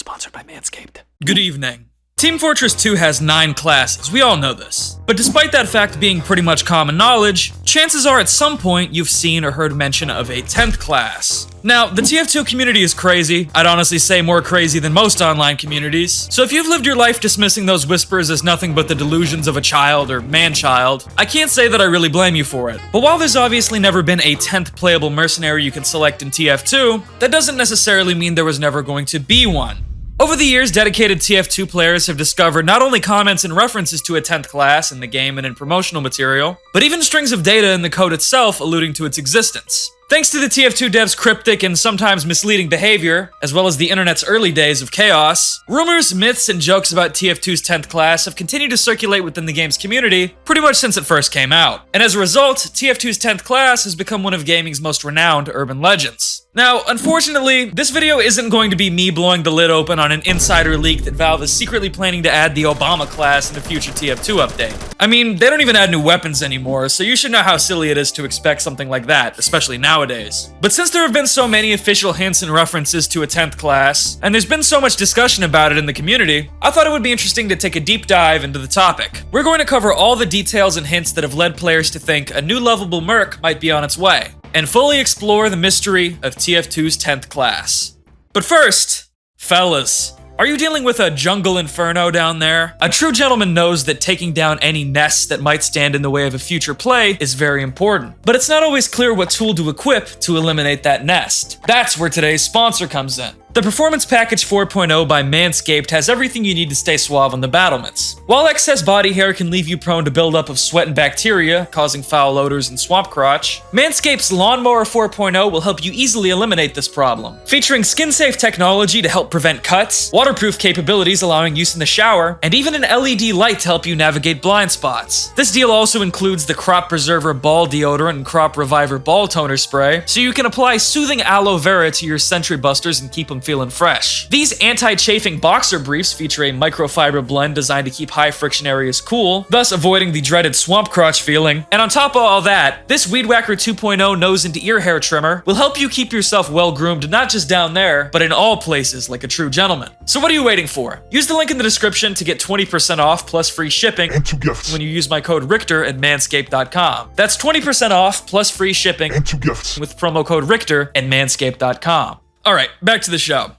sponsored by Manscaped. Good evening. Team Fortress 2 has 9 classes, we all know this. But despite that fact being pretty much common knowledge, chances are at some point you've seen or heard mention of a 10th class. Now, the TF2 community is crazy, I'd honestly say more crazy than most online communities, so if you've lived your life dismissing those whispers as nothing but the delusions of a child or man-child, I can't say that I really blame you for it. But while there's obviously never been a 10th playable mercenary you can select in TF2, that doesn't necessarily mean there was never going to be one. Over the years, dedicated TF2 players have discovered not only comments and references to a 10th class in the game and in promotional material, but even strings of data in the code itself alluding to its existence. Thanks to the TF2 devs' cryptic and sometimes misleading behavior, as well as the internet's early days of chaos, rumors, myths, and jokes about TF2's 10th class have continued to circulate within the game's community pretty much since it first came out. And as a result, TF2's 10th class has become one of gaming's most renowned urban legends. Now, unfortunately, this video isn't going to be me blowing the lid open on an insider leak that Valve is secretly planning to add the Obama class in the future TF2 update. I mean, they don't even add new weapons anymore, so you should know how silly it is to expect something like that, especially nowadays. But since there have been so many official hints and references to a 10th class, and there's been so much discussion about it in the community, I thought it would be interesting to take a deep dive into the topic. We're going to cover all the details and hints that have led players to think a new lovable merc might be on its way and fully explore the mystery of TF2's 10th class. But first, fellas, are you dealing with a jungle inferno down there? A true gentleman knows that taking down any nests that might stand in the way of a future play is very important. But it's not always clear what tool to equip to eliminate that nest. That's where today's sponsor comes in. The Performance Package 4.0 by Manscaped has everything you need to stay suave on the battlements. While excess body hair can leave you prone to buildup of sweat and bacteria, causing foul odors and swamp crotch, Manscaped's Lawnmower 4.0 will help you easily eliminate this problem. Featuring skin-safe technology to help prevent cuts, waterproof capabilities allowing use in the shower, and even an LED light to help you navigate blind spots. This deal also includes the Crop Preserver Ball Deodorant and Crop Reviver Ball Toner Spray, so you can apply soothing aloe vera to your Sentry Busters and keep them feeling fresh. These anti-chafing boxer briefs feature a microfiber blend designed to keep high friction areas cool, thus avoiding the dreaded swamp crotch feeling. And on top of all that, this Weed Whacker 2.0 nose and ear hair trimmer will help you keep yourself well groomed not just down there, but in all places like a true gentleman. So what are you waiting for? Use the link in the description to get 20% off plus free shipping and two gifts. when you use my code Richter at manscaped.com. That's 20% off plus free shipping and two gifts. with promo code Richter at manscaped.com. All right, back to the show.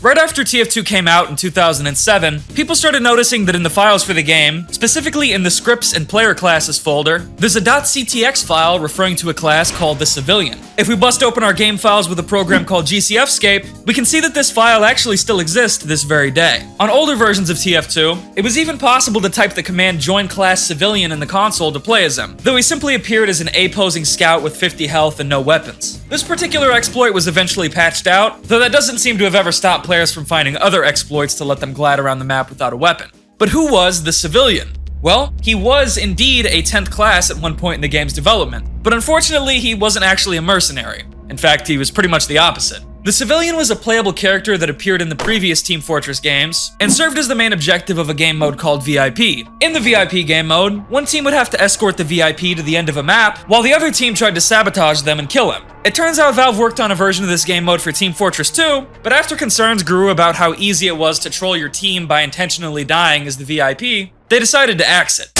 Right after TF2 came out in 2007, people started noticing that in the files for the game, specifically in the scripts and player classes folder, there's a .ctx file referring to a class called the Civilian. If we bust open our game files with a program called GCFscape, we can see that this file actually still exists this very day. On older versions of TF2, it was even possible to type the command join class civilian in the console to play as him, though he simply appeared as an A-posing scout with 50 health and no weapons. This particular exploit was eventually patched out, though that doesn't seem to have ever stopped players from finding other exploits to let them glide around the map without a weapon. But who was the civilian? Well, he was indeed a 10th class at one point in the game's development, but unfortunately he wasn't actually a mercenary. In fact, he was pretty much the opposite. The civilian was a playable character that appeared in the previous Team Fortress games, and served as the main objective of a game mode called VIP. In the VIP game mode, one team would have to escort the VIP to the end of a map, while the other team tried to sabotage them and kill him. It turns out Valve worked on a version of this game mode for Team Fortress 2, but after concerns grew about how easy it was to troll your team by intentionally dying as the VIP, they decided to axe it.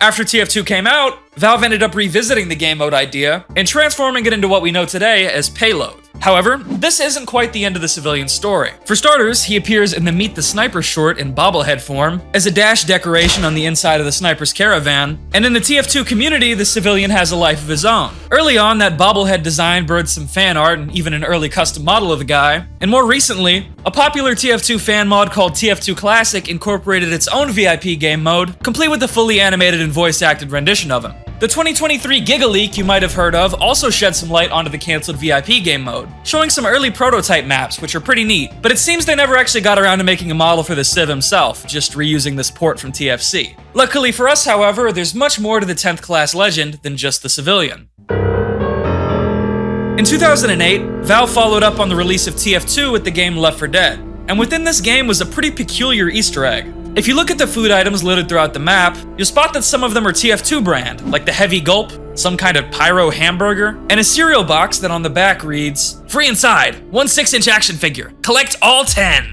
After TF2 came out, Valve ended up revisiting the game mode idea and transforming it into what we know today as Payload. However, this isn't quite the end of the civilian story. For starters, he appears in the Meet the Sniper short in bobblehead form, as a dash decoration on the inside of the sniper's caravan, and in the TF2 community, the civilian has a life of his own. Early on, that bobblehead design birthed some fan art and even an early custom model of the guy, and more recently, a popular TF2 fan mod called TF2 Classic incorporated its own VIP game mode, complete with a fully animated and voice-acted rendition of him. The 2023 Giga Leak you might have heard of also shed some light onto the cancelled VIP game mode, showing some early prototype maps, which are pretty neat, but it seems they never actually got around to making a model for the Civ himself, just reusing this port from TFC. Luckily for us, however, there's much more to the 10th class legend than just the civilian. In 2008, Valve followed up on the release of TF2 with the game Left 4 Dead, and within this game was a pretty peculiar Easter egg. If you look at the food items littered throughout the map, you'll spot that some of them are TF2 brand, like the Heavy Gulp, some kind of pyro hamburger, and a cereal box that on the back reads, Free inside, one 6-inch action figure, collect all 10.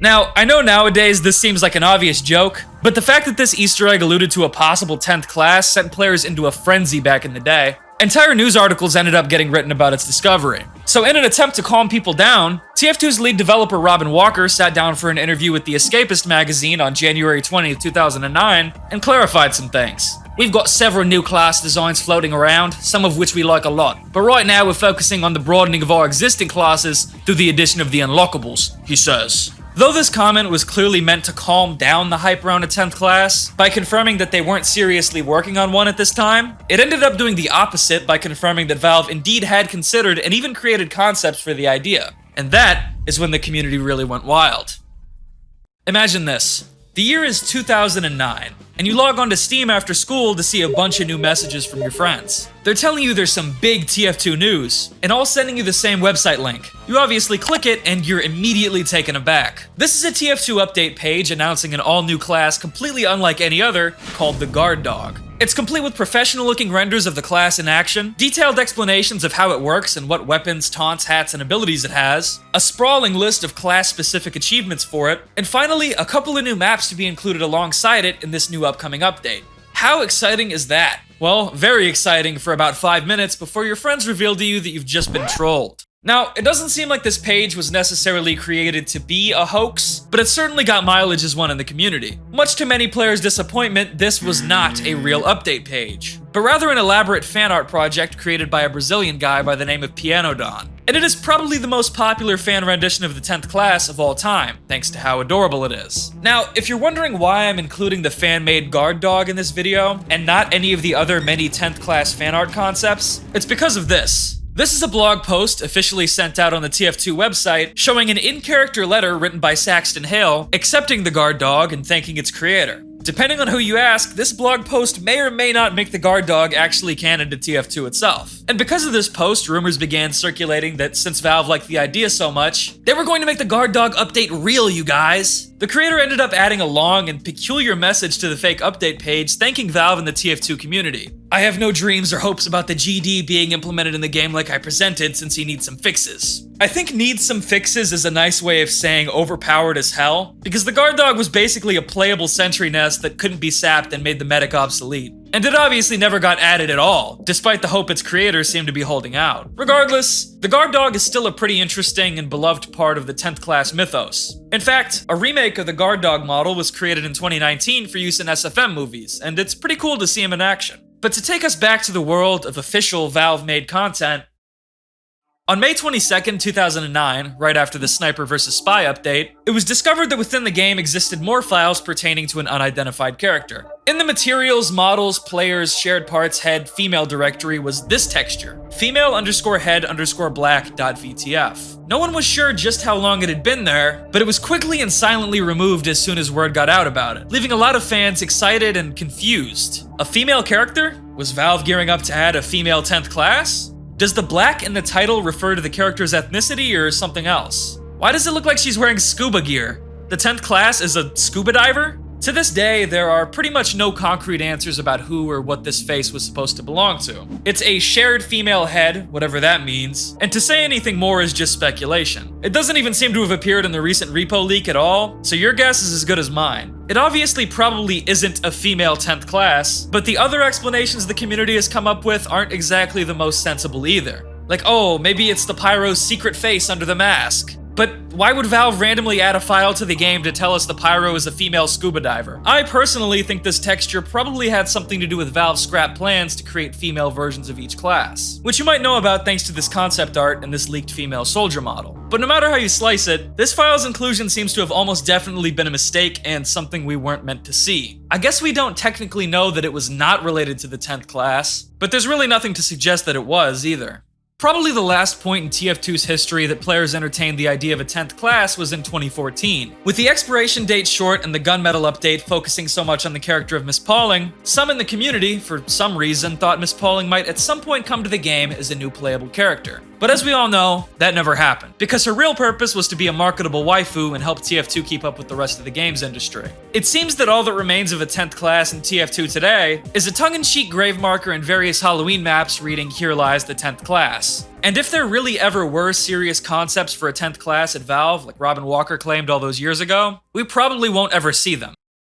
Now, I know nowadays this seems like an obvious joke, but the fact that this Easter egg alluded to a possible 10th class sent players into a frenzy back in the day. Entire news articles ended up getting written about its discovery. So in an attempt to calm people down, TF2's lead developer Robin Walker sat down for an interview with The Escapist magazine on January 20, 2009, and clarified some things. We've got several new class designs floating around, some of which we like a lot, but right now we're focusing on the broadening of our existing classes through the addition of the unlockables, he says. Though this comment was clearly meant to calm down the hype around a 10th class, by confirming that they weren't seriously working on one at this time, it ended up doing the opposite by confirming that Valve indeed had considered and even created concepts for the idea. And that is when the community really went wild. Imagine this. The year is 2009, and you log on to Steam after school to see a bunch of new messages from your friends. They're telling you there's some big TF2 news, and all sending you the same website link. You obviously click it, and you're immediately taken aback. This is a TF2 update page announcing an all-new class completely unlike any other, called the Guard Dog. It's complete with professional looking renders of the class in action, detailed explanations of how it works and what weapons, taunts, hats, and abilities it has, a sprawling list of class specific achievements for it, and finally, a couple of new maps to be included alongside it in this new upcoming update. How exciting is that? Well, very exciting for about 5 minutes before your friends reveal to you that you've just been trolled. Now, it doesn't seem like this page was necessarily created to be a hoax, but it certainly got mileage as one in the community. Much to many players' disappointment, this was not a real update page, but rather an elaborate fan art project created by a Brazilian guy by the name of Piano Don. And it is probably the most popular fan rendition of the 10th class of all time, thanks to how adorable it is. Now, if you're wondering why I'm including the fan-made guard dog in this video, and not any of the other many 10th class fan art concepts, it's because of this. This is a blog post officially sent out on the TF2 website showing an in-character letter written by Saxton Hale accepting the guard dog and thanking its creator. Depending on who you ask, this blog post may or may not make the guard dog actually canon to TF2 itself. And because of this post, rumors began circulating that since Valve liked the idea so much, they were going to make the guard dog update real, you guys. The creator ended up adding a long and peculiar message to the fake update page thanking Valve and the TF2 community. I have no dreams or hopes about the GD being implemented in the game like I presented since he needs some fixes. I think needs some fixes is a nice way of saying overpowered as hell, because the guard dog was basically a playable sentry nest that couldn't be sapped and made the medic obsolete. And it obviously never got added at all, despite the hope its creators seemed to be holding out. Regardless, the guard dog is still a pretty interesting and beloved part of the 10th class mythos. In fact, a remake of the guard dog model was created in 2019 for use in SFM movies, and it's pretty cool to see him in action. But to take us back to the world of official Valve-made content, on May 22, 2009, right after the Sniper vs. Spy update, it was discovered that within the game existed more files pertaining to an unidentified character. In the materials, models, players, shared parts, head, female directory was this texture, female underscore head underscore black dot VTF. No one was sure just how long it had been there, but it was quickly and silently removed as soon as word got out about it, leaving a lot of fans excited and confused. A female character? Was Valve gearing up to add a female 10th class? Does the black in the title refer to the character's ethnicity or something else? Why does it look like she's wearing scuba gear? The 10th class is a scuba diver? To this day, there are pretty much no concrete answers about who or what this face was supposed to belong to. It's a shared female head, whatever that means, and to say anything more is just speculation. It doesn't even seem to have appeared in the recent repo leak at all, so your guess is as good as mine. It obviously probably isn't a female 10th class, but the other explanations the community has come up with aren't exactly the most sensible either. Like, oh, maybe it's the Pyro's secret face under the mask. But why would Valve randomly add a file to the game to tell us the Pyro is a female scuba diver? I personally think this texture probably had something to do with Valve's scrap plans to create female versions of each class, which you might know about thanks to this concept art and this leaked female soldier model. But no matter how you slice it, this file's inclusion seems to have almost definitely been a mistake and something we weren't meant to see. I guess we don't technically know that it was not related to the 10th class, but there's really nothing to suggest that it was either. Probably the last point in TF2's history that players entertained the idea of a 10th class was in 2014. With the expiration date short and the Gun Mettle update focusing so much on the character of Miss Pauling, some in the community, for some reason, thought Miss Pauling might at some point come to the game as a new playable character. But as we all know, that never happened, because her real purpose was to be a marketable waifu and help TF2 keep up with the rest of the games industry. It seems that all that remains of a 10th class in TF2 today is a tongue-in-cheek grave marker and various Halloween maps reading Here Lies the 10th Class. And if there really ever were serious concepts for a 10th class at Valve, like Robin Walker claimed all those years ago, we probably won't ever see them.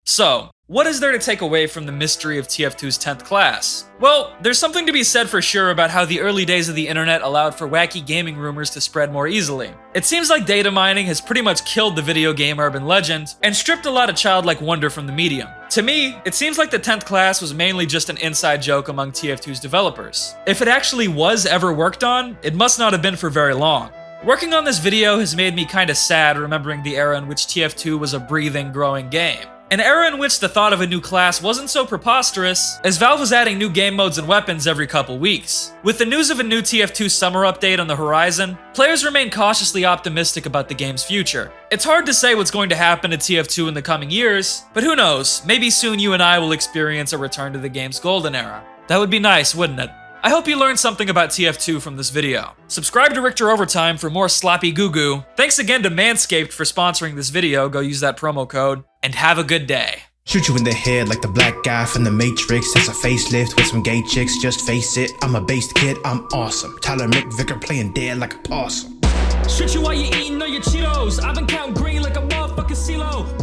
So, what is there to take away from the mystery of TF2's 10th class? Well, there's something to be said for sure about how the early days of the internet allowed for wacky gaming rumors to spread more easily. It seems like data mining has pretty much killed the video game urban legend, and stripped a lot of childlike wonder from the medium. To me, it seems like the 10th class was mainly just an inside joke among TF2's developers. If it actually was ever worked on, it must not have been for very long. Working on this video has made me kinda sad remembering the era in which TF2 was a breathing, growing game. An era in which the thought of a new class wasn't so preposterous, as Valve was adding new game modes and weapons every couple weeks. With the news of a new TF2 summer update on the horizon, players remain cautiously optimistic about the game's future. It's hard to say what's going to happen to TF2 in the coming years, but who knows, maybe soon you and I will experience a return to the game's golden era. That would be nice, wouldn't it? I hope you learned something about TF2 from this video. Subscribe to Richter Overtime for more sloppy goo goo. Thanks again to Manscaped for sponsoring this video, go use that promo code, and have a good day. Shoot you in the head like the black guy from the Matrix. It's a facelift with some gay chicks, just face it. I'm a based kid, I'm awesome. Tyler McVicker playing dead like a possum. Shoot you while you're eating all your Cheetos. I've been counting green like a motherfucking motherfucker.